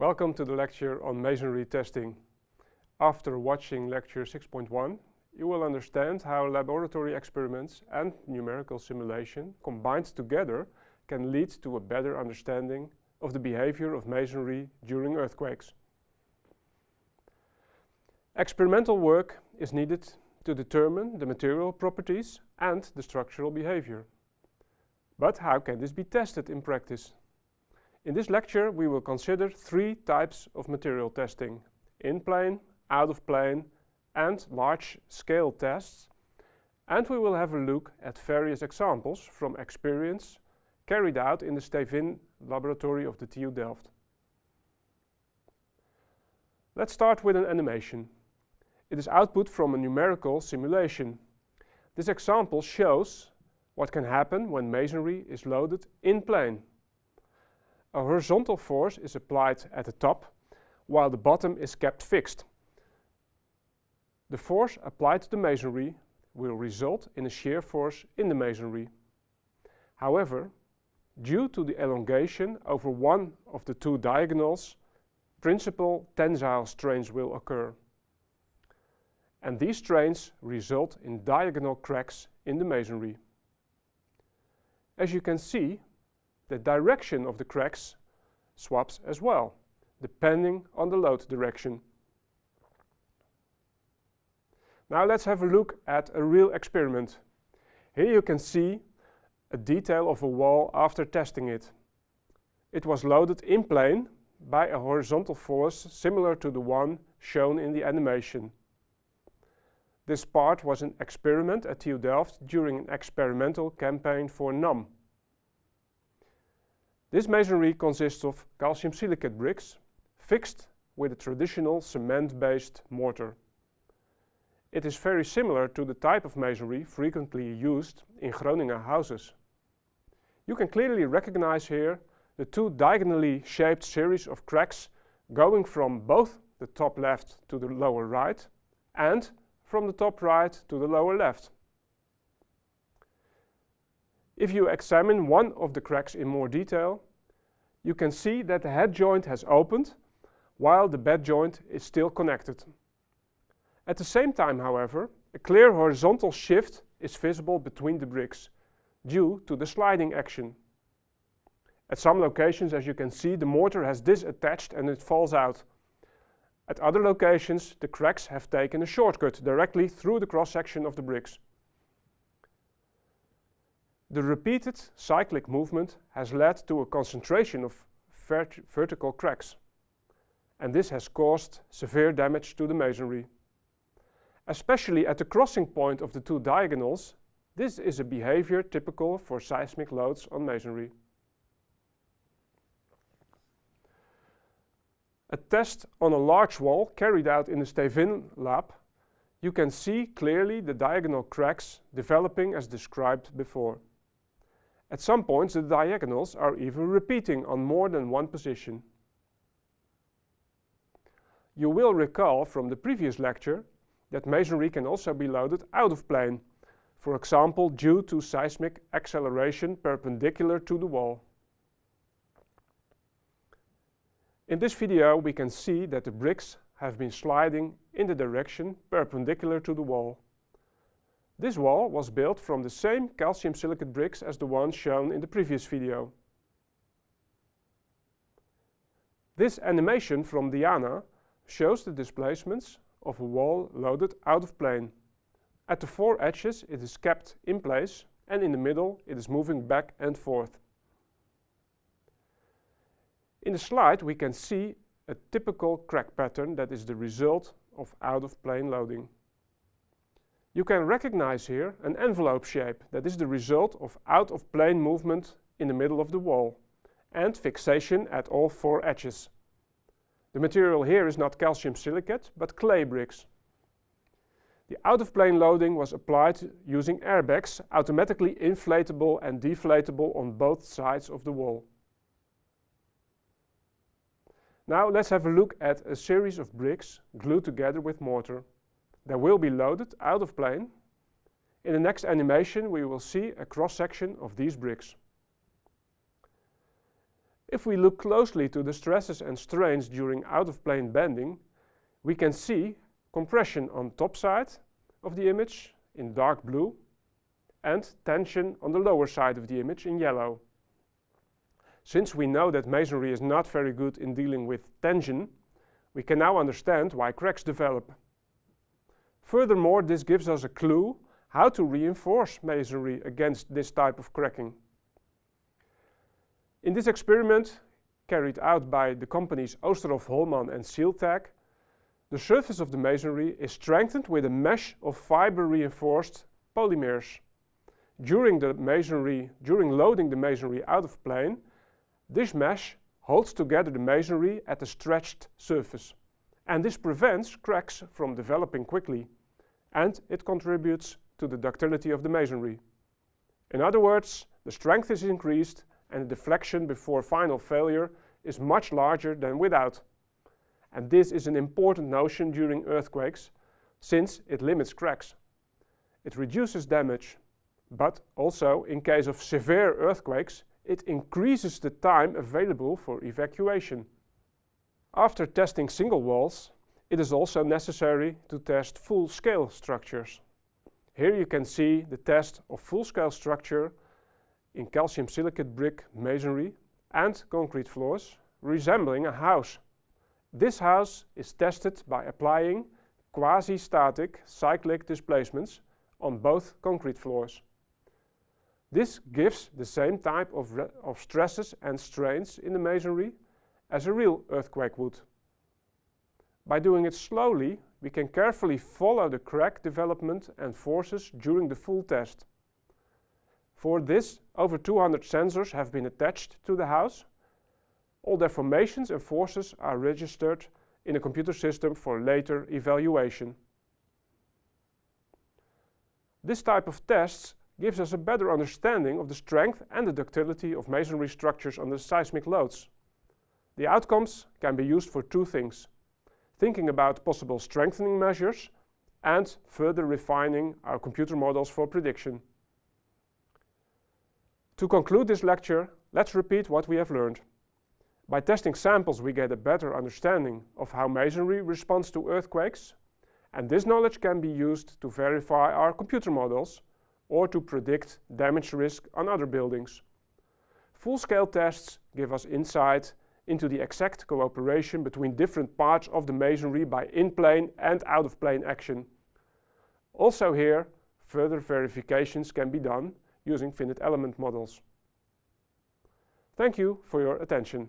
Welcome to the lecture on masonry testing. After watching lecture 6.1, you will understand how laboratory experiments and numerical simulation combined together can lead to a better understanding of the behavior of masonry during earthquakes. Experimental work is needed to determine the material properties and the structural behavior. But how can this be tested in practice? In this lecture we will consider three types of material testing. In plane, out of plane and large scale tests. And we will have a look at various examples from experience carried out in the Stevin laboratory of the TU Delft. Let's start with an animation. It is output from a numerical simulation. This example shows what can happen when masonry is loaded in plane. A horizontal force is applied at the top, while the bottom is kept fixed. The force applied to the masonry will result in a shear force in the masonry. However, due to the elongation over one of the two diagonals, principal tensile strains will occur. And these strains result in diagonal cracks in the masonry. As you can see, the direction of the cracks swaps as well, depending on the load direction. Now let's have a look at a real experiment. Here you can see a detail of a wall after testing it. It was loaded in plane by a horizontal force similar to the one shown in the animation. This part was an experiment at TU Delft during an experimental campaign for NAM. This masonry consists of calcium silicate bricks fixed with a traditional cement-based mortar. It is very similar to the type of masonry frequently used in Groninger houses. You can clearly recognize here the two diagonally shaped series of cracks going from both the top left to the lower right and from the top right to the lower left. If you examine one of the cracks in more detail, you can see that the head joint has opened while the bed joint is still connected. At the same time, however, a clear horizontal shift is visible between the bricks due to the sliding action. At some locations, as you can see, the mortar has disattached and it falls out. At other locations, the cracks have taken a shortcut directly through the cross-section of the bricks. The repeated cyclic movement has led to a concentration of vert vertical cracks, and this has caused severe damage to the masonry. Especially at the crossing point of the two diagonals, this is a behavior typical for seismic loads on masonry. A test on a large wall carried out in the Stevin lab, you can see clearly the diagonal cracks developing as described before. At some points the diagonals are even repeating on more than one position. You will recall from the previous lecture that masonry can also be loaded out of plane, for example due to seismic acceleration perpendicular to the wall. In this video we can see that the bricks have been sliding in the direction perpendicular to the wall. This wall was built from the same calcium silicate bricks as the ones shown in the previous video. This animation from Diana shows the displacements of a wall loaded out of plane. At the four edges it is kept in place and in the middle it is moving back and forth. In the slide we can see a typical crack pattern that is the result of out-of-plane loading. You can recognize here an envelope shape that is the result of out-of-plane movement in the middle of the wall and fixation at all four edges. The material here is not calcium silicate, but clay bricks. The out-of-plane loading was applied using airbags, automatically inflatable and deflatable on both sides of the wall. Now let's have a look at a series of bricks glued together with mortar. They will be loaded out of plane. In the next animation we will see a cross-section of these bricks. If we look closely to the stresses and strains during out-of-plane bending, we can see compression on top side of the image in dark blue and tension on the lower side of the image in yellow. Since we know that masonry is not very good in dealing with tension, we can now understand why cracks develop. Furthermore, this gives us a clue how to reinforce masonry against this type of cracking. In this experiment, carried out by the companies Oosterhoff Holman and Sealtech, the surface of the masonry is strengthened with a mesh of fiber-reinforced polymers. During the masonry, during loading the masonry out of plane, this mesh holds together the masonry at a stretched surface. And this prevents cracks from developing quickly. And it contributes to the ductility of the masonry. In other words, the strength is increased and the deflection before final failure is much larger than without. And this is an important notion during earthquakes, since it limits cracks. It reduces damage, but also in case of severe earthquakes, it increases the time available for evacuation. After testing single walls, it is also necessary to test full-scale structures. Here you can see the test of full-scale structure in calcium silicate brick masonry and concrete floors, resembling a house. This house is tested by applying quasi-static cyclic displacements on both concrete floors. This gives the same type of, of stresses and strains in the masonry as a real earthquake would. By doing it slowly, we can carefully follow the crack development and forces during the full test. For this, over 200 sensors have been attached to the house all their formations and forces are registered in a computer system for later evaluation. This type of tests gives us a better understanding of the strength and the ductility of masonry structures under seismic loads. The outcomes can be used for two things. Thinking about possible strengthening measures and further refining our computer models for prediction. To conclude this lecture, let's repeat what we have learned. By testing samples we get a better understanding of how masonry responds to earthquakes and this knowledge can be used to verify our computer models or to predict damage risk on other buildings. Full-scale tests give us insight into the exact cooperation between different parts of the masonry by in-plane and out-of-plane action. Also here, further verifications can be done using finite element models. Thank you for your attention.